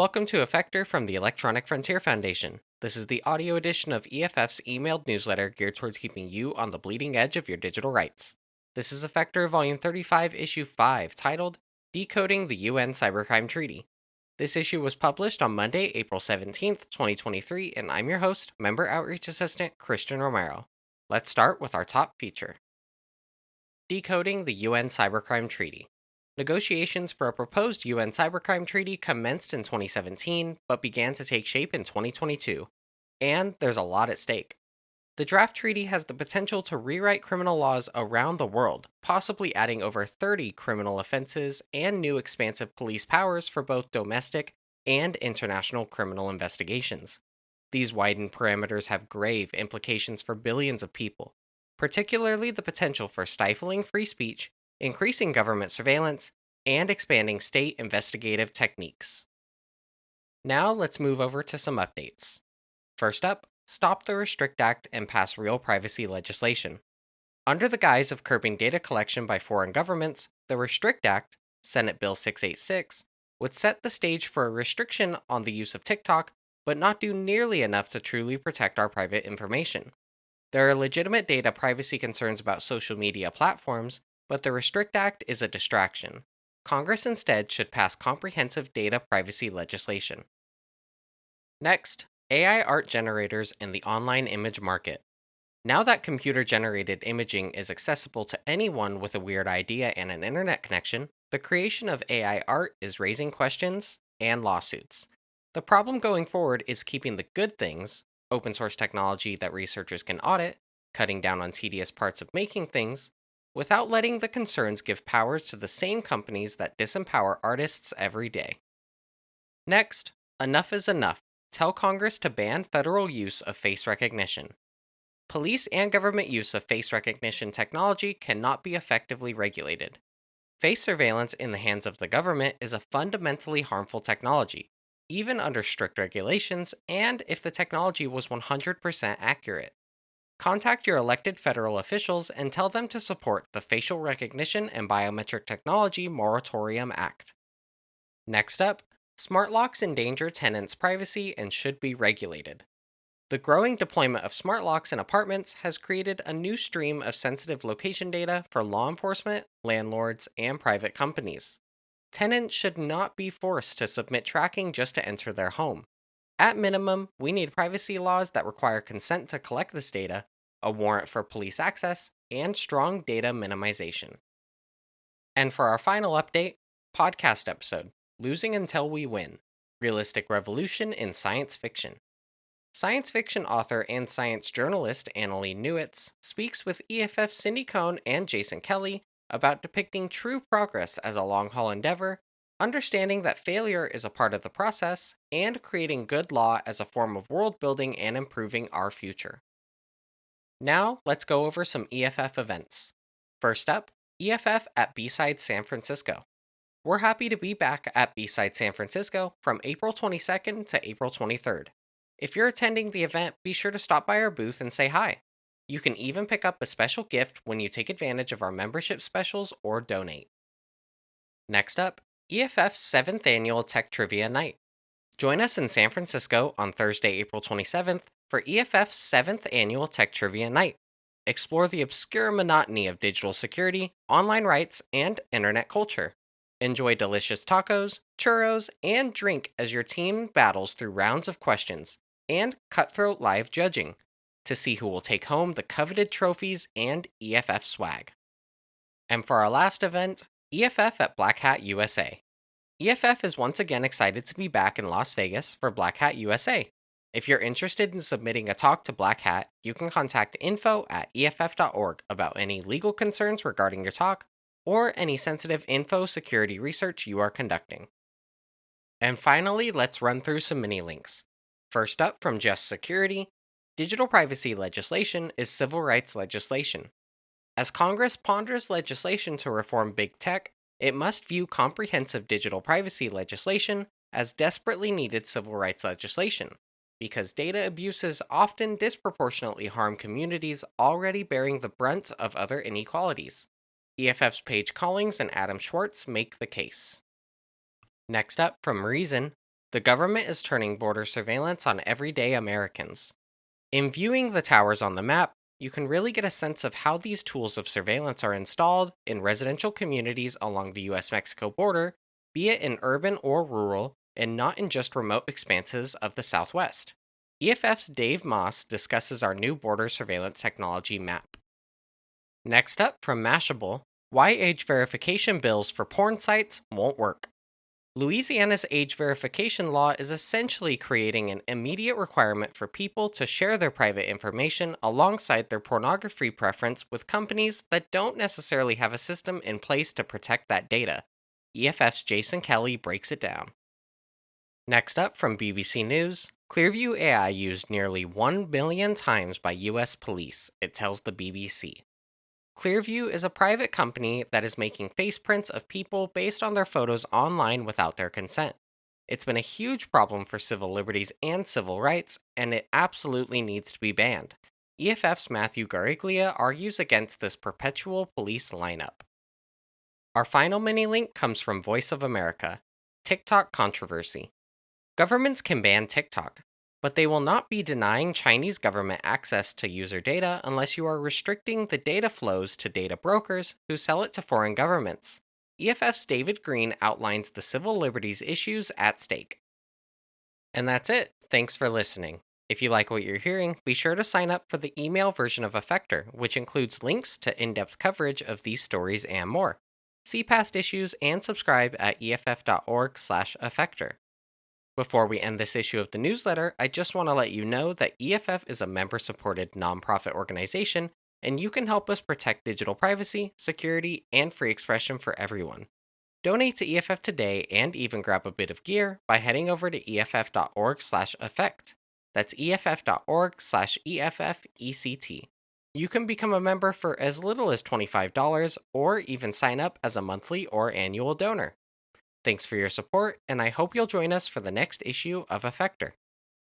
Welcome to Effector from the Electronic Frontier Foundation. This is the audio edition of EFF's emailed newsletter geared towards keeping you on the bleeding edge of your digital rights. This is Effector Volume 35, Issue 5, titled Decoding the UN Cybercrime Treaty. This issue was published on Monday, April 17th, 2023, and I'm your host, Member Outreach Assistant Christian Romero. Let's start with our top feature Decoding the UN Cybercrime Treaty. Negotiations for a proposed UN cybercrime treaty commenced in 2017, but began to take shape in 2022. And there's a lot at stake. The draft treaty has the potential to rewrite criminal laws around the world, possibly adding over 30 criminal offenses and new expansive police powers for both domestic and international criminal investigations. These widened parameters have grave implications for billions of people, particularly the potential for stifling free speech increasing government surveillance, and expanding state investigative techniques. Now let's move over to some updates. First up, stop the Restrict Act and pass real privacy legislation. Under the guise of curbing data collection by foreign governments, the Restrict Act, Senate Bill 686, would set the stage for a restriction on the use of TikTok, but not do nearly enough to truly protect our private information. There are legitimate data privacy concerns about social media platforms, but the Restrict Act is a distraction. Congress instead should pass comprehensive data privacy legislation. Next, AI art generators in the online image market. Now that computer generated imaging is accessible to anyone with a weird idea and an internet connection, the creation of AI art is raising questions and lawsuits. The problem going forward is keeping the good things, open source technology that researchers can audit, cutting down on tedious parts of making things, without letting the concerns give powers to the same companies that disempower artists every day. Next, enough is enough. Tell Congress to ban federal use of face recognition. Police and government use of face recognition technology cannot be effectively regulated. Face surveillance in the hands of the government is a fundamentally harmful technology, even under strict regulations and if the technology was 100% accurate. Contact your elected federal officials and tell them to support the Facial Recognition and Biometric Technology Moratorium Act. Next up, smart locks endanger tenants' privacy and should be regulated. The growing deployment of smart locks in apartments has created a new stream of sensitive location data for law enforcement, landlords, and private companies. Tenants should not be forced to submit tracking just to enter their home. At minimum, we need privacy laws that require consent to collect this data, a warrant for police access, and strong data minimization. And for our final update, podcast episode Losing Until We Win Realistic Revolution in Science Fiction. Science fiction author and science journalist Annalee Newitz speaks with EFF Cindy Cohn and Jason Kelly about depicting true progress as a long haul endeavor understanding that failure is a part of the process, and creating good law as a form of world building and improving our future. Now, let's go over some EFF events. First up, EFF at B-Side San Francisco. We're happy to be back at B-Side San Francisco from April 22nd to April 23rd. If you're attending the event, be sure to stop by our booth and say hi. You can even pick up a special gift when you take advantage of our membership specials or donate. Next up, EFF's 7th Annual Tech Trivia Night. Join us in San Francisco on Thursday, April 27th for EFF's 7th Annual Tech Trivia Night. Explore the obscure monotony of digital security, online rights, and internet culture. Enjoy delicious tacos, churros, and drink as your team battles through rounds of questions and cutthroat live judging to see who will take home the coveted trophies and EFF swag. And for our last event, EFF at Black Hat USA. EFF is once again excited to be back in Las Vegas for Black Hat USA. If you're interested in submitting a talk to Black Hat, you can contact info at EFF.org about any legal concerns regarding your talk or any sensitive info security research you are conducting. And finally, let's run through some mini links. First up from Just Security, digital privacy legislation is civil rights legislation. As Congress ponders legislation to reform big tech, it must view comprehensive digital privacy legislation as desperately needed civil rights legislation, because data abuses often disproportionately harm communities already bearing the brunt of other inequalities. EFF's Paige Collings and Adam Schwartz make the case. Next up from Reason, The government is turning border surveillance on everyday Americans. In viewing the towers on the map, you can really get a sense of how these tools of surveillance are installed in residential communities along the US Mexico border, be it in urban or rural, and not in just remote expanses of the Southwest. EFF's Dave Maass discusses our new border surveillance technology map. Next up from Mashable, why age verification bills for porn sites won't work. Louisiana's age verification law is essentially creating an immediate requirement for people to share their private information alongside their pornography preference with companies that don't necessarily have a system in place to protect that data. EFF's Jason Kelly breaks it down. Next up from BBC News, Clearview AI used nearly 1 billion times by US police, it tells the BBC. Clearview is a private company that is making face prints of people based on their photos online without their consent. It's been a huge problem for civil liberties and civil rights, and it absolutely needs to be banned. EFF's Matthew Guariglia argues against this perpetual police lineup. Our final mini link comes from Voice of America TikTok controversy. Governments can ban TikTok, but they will not be denying Chinese government access to user data unless you are restricting the data flows to data brokers who sell it to foreign governments. EFF's David Greene outlines the civil liberties issues at stake. And that's it. Thanks for listening. If you like what you're hearing, be sure to sign up for the email version of Effector, which includes links to in depth coverage of these stories and more. See past issues and subscribe at eff.org/effector. Before we end this issue of the newsletter, I just want to let you know that EFF is a member supported nonprofit organization, and you can help us protect digital privacy, security, and free expression for everyone. Donate to EFF today and even grab a bit of gear by heading over to eff.org/effect. That's eff.org/effect. You can become a member for as little as $25 or even sign up as a monthly or annual donor. Thanks for your support, and I hope you'll join us for the next issue of Effector.